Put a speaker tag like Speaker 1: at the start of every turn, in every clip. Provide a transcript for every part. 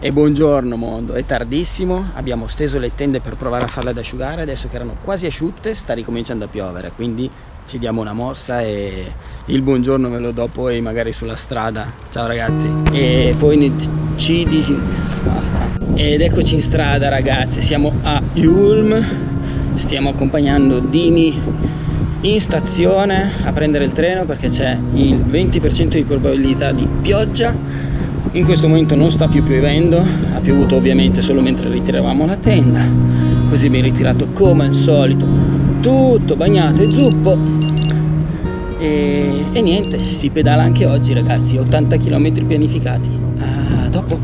Speaker 1: E buongiorno mondo, è tardissimo, abbiamo steso le tende per provare a farle ad asciugare, adesso che erano quasi asciutte sta ricominciando a piovere, quindi ci diamo una mossa e il buongiorno ve lo do poi magari sulla strada. Ciao ragazzi. E poi ci disi... Ed eccoci in strada ragazzi, siamo a Ulm, stiamo accompagnando Dini in stazione a prendere il treno perché c'è il 20% di probabilità di pioggia in questo momento non sta più piovendo ha piovuto ovviamente solo mentre ritiravamo la tenda. Così mi ritirato come al solito tutto bagnato e zuppo. E, e niente si pedala anche oggi ragazzi 80 km pianificati. A dopo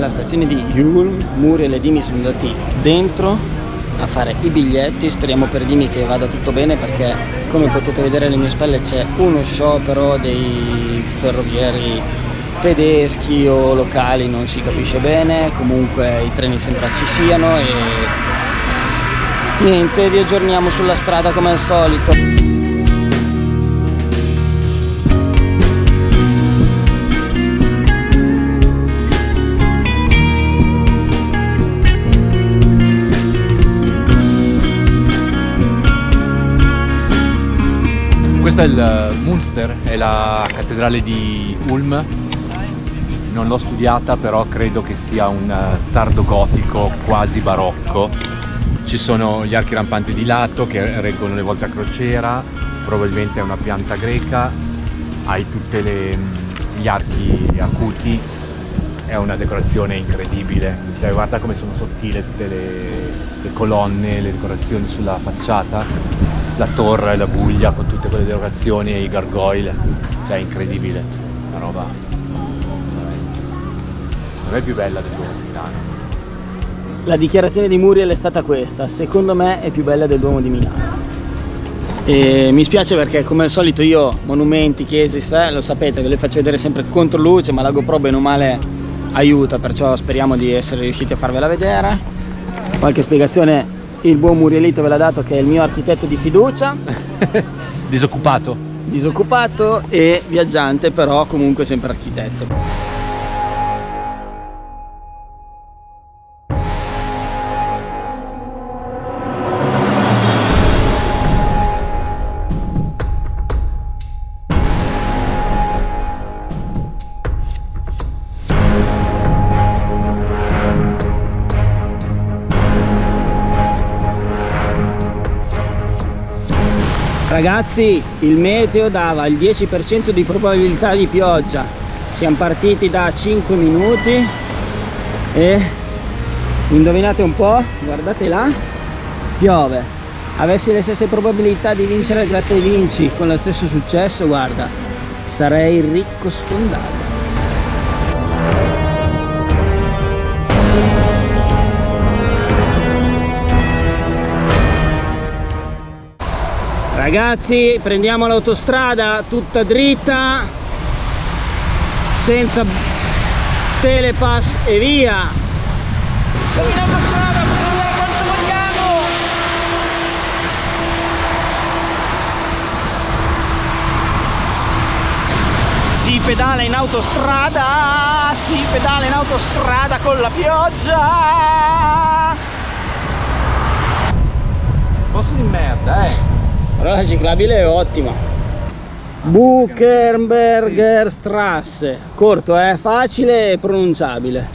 Speaker 1: alla stazione di Ulm, Muri e le Dimi sono andati dentro a fare i biglietti, speriamo per Dimi che vada tutto bene perché come potete vedere alle mie spalle c'è uno sciopero dei ferrovieri tedeschi o locali, non si capisce bene, comunque i treni sembra ci siano e niente, vi aggiorniamo sulla strada come al solito.
Speaker 2: Questo è il Munster, è la cattedrale di Ulm. Non l'ho studiata però credo che sia un tardo gotico quasi barocco. Ci sono gli archi rampanti di lato che reggono le volte a crociera, probabilmente è una pianta greca, hai tutti gli archi acuti, è una decorazione incredibile, cioè, guarda come sono sottili tutte le, le colonne, le decorazioni sulla facciata la torre, la buglia con tutte quelle derogazioni e i gargoyle, cioè è incredibile, una roba non è più bella del Duomo di Milano.
Speaker 1: La dichiarazione di Muriel è stata questa, secondo me è più bella del Duomo di Milano. E mi spiace perché come al solito io monumenti, chiese, lo sapete, ve le faccio vedere sempre contro luce, ma la GoPro bene o male aiuta, perciò speriamo di essere riusciti a farvela vedere. Qualche spiegazione il buon Murielito ve l'ha dato che è il mio architetto di fiducia.
Speaker 2: Disoccupato.
Speaker 1: Disoccupato e viaggiante però comunque sempre architetto Ragazzi, il meteo dava il 10% di probabilità di pioggia. Siamo partiti da 5 minuti e indovinate un po', guardate là, piove. Avessi le stesse probabilità di vincere il gratta e vinci con lo stesso successo, guarda, sarei ricco sfondato. Ragazzi prendiamo l'autostrada tutta dritta senza telepass e via. Si pedala in autostrada si pedala in autostrada con la pioggia.
Speaker 2: Posto di merda eh
Speaker 1: però la ciclabile è ottima. Buchenberger Strasse corto eh facile e pronunciabile.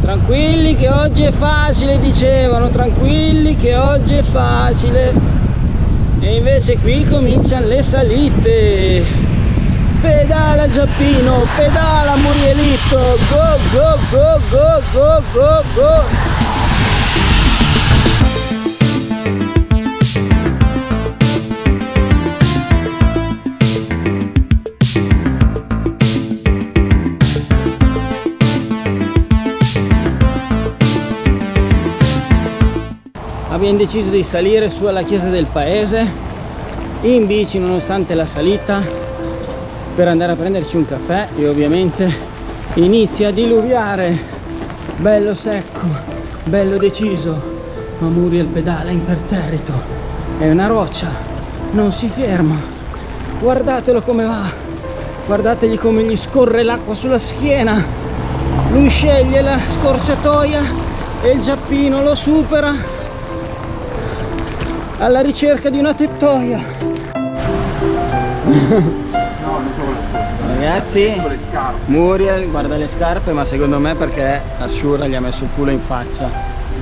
Speaker 1: Tranquilli che oggi è facile dicevano tranquilli che oggi è facile. E invece qui cominciano le salite. Pedala Giappino pedala Murielito. Go go go go go go go abbiamo deciso di salire su alla chiesa del paese in bici nonostante la salita per andare a prenderci un caffè e ovviamente inizia a diluviare. Bello secco bello deciso ma Muriel pedala imperterrito. È una roccia non si ferma. Guardatelo come va guardategli come gli scorre l'acqua sulla schiena. Lui sceglie la scorciatoia e il giappino lo supera alla ricerca di una tettoia Ragazzi, Muriel guarda le scarpe ma secondo me perché Ashura gli ha messo il culo in faccia.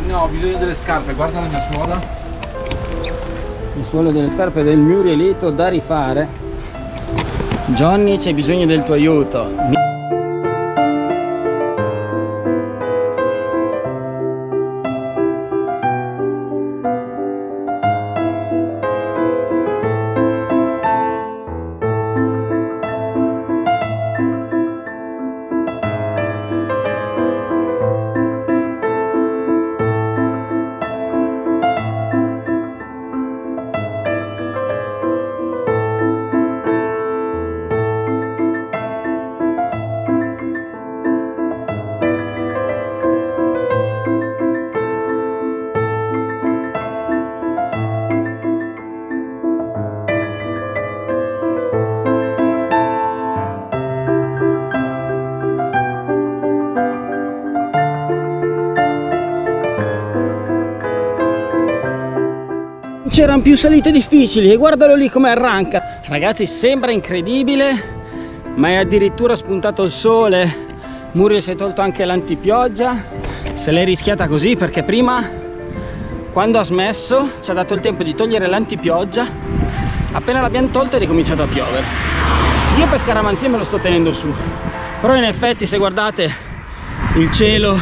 Speaker 2: No, ho bisogno delle scarpe, guarda la mia suola.
Speaker 1: Il suolo delle scarpe del Murielito da rifare. Johnny c'è bisogno del tuo aiuto. C'erano più salite difficili e guardalo lì come arranca. Ragazzi sembra incredibile ma è addirittura spuntato il sole. Muriel si è tolto anche l'antipioggia. Se l'è rischiata così perché prima quando ha smesso ci ha dato il tempo di togliere l'antipioggia. Appena l'abbiamo tolto è ricominciato a piovere. Io per scaramanzia me lo sto tenendo su. Però in effetti se guardate il cielo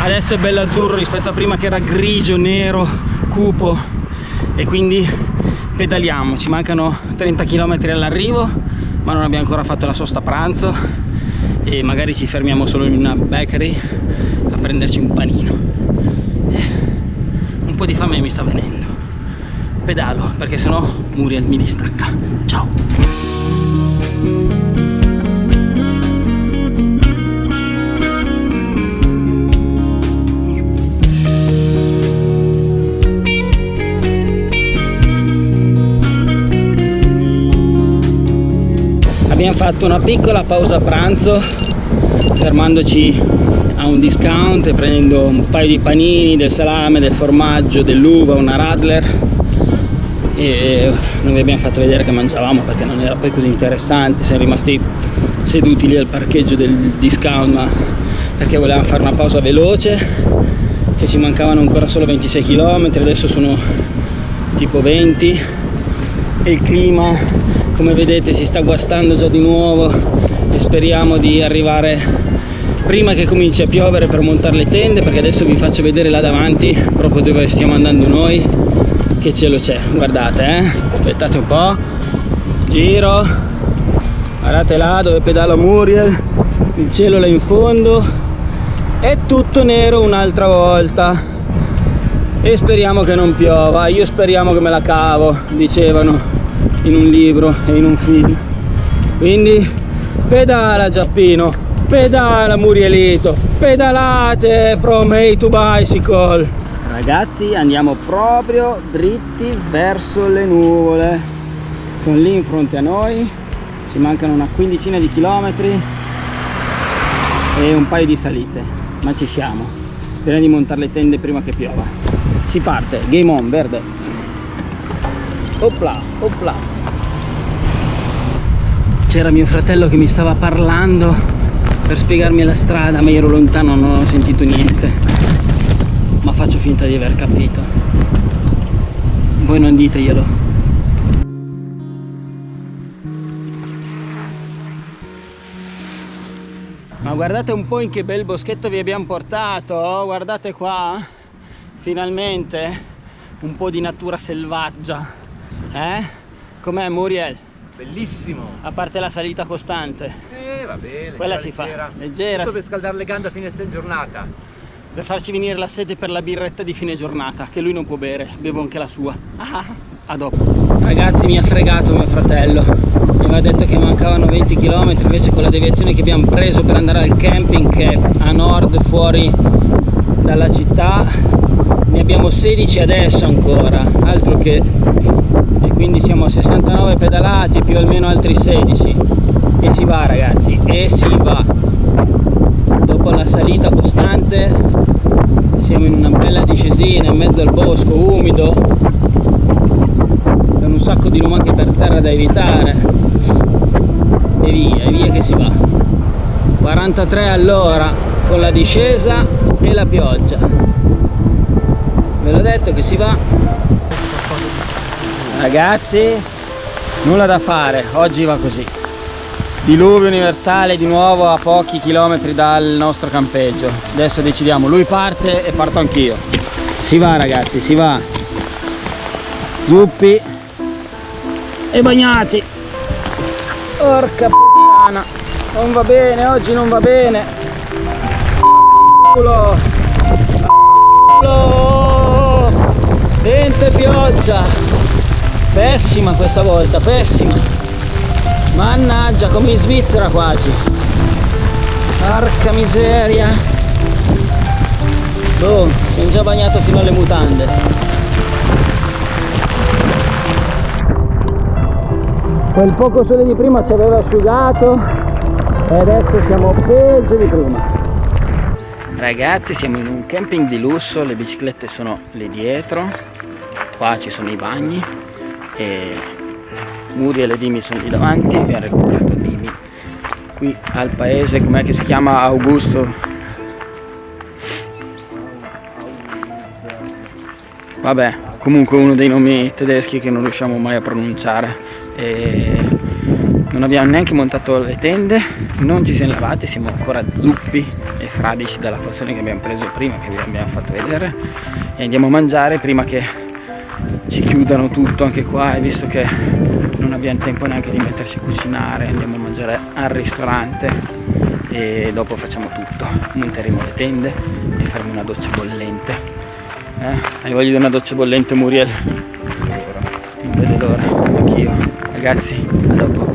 Speaker 1: adesso è bello azzurro rispetto a prima che era grigio, nero, cupo e quindi pedaliamo. Ci mancano 30 km all'arrivo ma non abbiamo ancora fatto la sosta pranzo e magari ci fermiamo solo in una bakery a prenderci un panino. Un po' di fame mi sta venendo. Pedalo perché sennò Muriel mi distacca. Ciao abbiamo fatto una piccola pausa pranzo fermandoci a un discount e prendendo un paio di panini, del salame, del formaggio, dell'uva, una radler. E non vi abbiamo fatto vedere che mangiavamo perché non era poi così interessante siamo rimasti seduti lì al parcheggio del discount ma perché volevamo fare una pausa veloce che ci mancavano ancora solo 26 km adesso sono tipo 20 e il clima come vedete si sta guastando già di nuovo e speriamo di arrivare prima che cominci a piovere per montare le tende perché adesso vi faccio vedere là davanti proprio dove stiamo andando noi che cielo c'è. Guardate eh aspettate un po' giro guardate là dove pedala Muriel il cielo là in fondo è tutto nero un'altra volta. E speriamo che non piova io speriamo che me la cavo dicevano in un libro e in un film. Quindi pedala Giappino pedala Murielito pedalate from A to Bicycle. Ragazzi andiamo proprio dritti verso le nuvole. Sono lì in fronte a noi. Ci mancano una quindicina di chilometri e un paio di salite. Ma ci siamo. Speriamo di montare le tende prima che piova. Si parte. Game on verde Opla, opla. C'era mio fratello che mi stava parlando per spiegarmi la strada, ma ero lontano, non ho sentito niente. Ma faccio finta di aver capito. Voi non diteglielo. Ma guardate un po' in che bel boschetto vi abbiamo portato, guardate qua, finalmente un po' di natura selvaggia. Eh? Com'è Muriel?
Speaker 2: Bellissimo!
Speaker 1: A parte la salita costante.
Speaker 2: Eh, va bene.
Speaker 1: Quella si leggera. fa. Leggera.
Speaker 2: Tutto per scaldare le gambe a fine giornata.
Speaker 1: Per farci venire la sete per la birretta di fine giornata, che lui non può bere, bevo anche la sua. Ah, a dopo ragazzi mi ha fregato mio fratello mi aveva detto che mancavano 20 km invece con la deviazione che abbiamo preso per andare al camping che è a nord fuori dalla città ne abbiamo 16 adesso ancora altro che e quindi siamo a 69 pedalati più almeno altri 16 e si va ragazzi e si va. Dopo la salita costante siamo in una bella discesina in mezzo al bosco umido. Con un sacco di lumache per terra da evitare. E via, e via che si va. 43 all'ora con la discesa e la pioggia ve l'ho detto che si va. Ragazzi nulla da fare oggi va così. Diluvio universale di nuovo a pochi chilometri dal nostro campeggio. Adesso decidiamo lui parte e parto anch'io. Si va ragazzi si va. Zuppi e bagnati. Porca puttana. Non va bene oggi non va bene. Culo. Culo vento e pioggia. Pessima questa volta pessima. Mannaggia come in Svizzera quasi. Porca miseria. Boh sono già bagnato fino alle mutande. Quel poco sole di prima ci aveva asciugato e adesso siamo peggio di prima ragazzi siamo in un camping di lusso le biciclette sono lì dietro qua ci sono i bagni e Muriel e Dimi sono lì davanti abbiamo recuperato Dimi qui al paese com'è che si chiama? Augusto. Vabbè comunque uno dei nomi tedeschi che non riusciamo mai a pronunciare e non abbiamo neanche montato le tende non ci siamo lavati siamo ancora zuppi fradici dalla porzione che abbiamo preso prima che vi abbiamo fatto vedere. E andiamo a mangiare prima che ci chiudano tutto anche qua e visto che non abbiamo tempo neanche di metterci a cucinare andiamo a mangiare al ristorante e dopo facciamo tutto. Monteremo le tende e faremo una doccia bollente. Eh? hai voglia di una doccia bollente Muriel? non vede l'ora. Anch'io. Ragazzi a dopo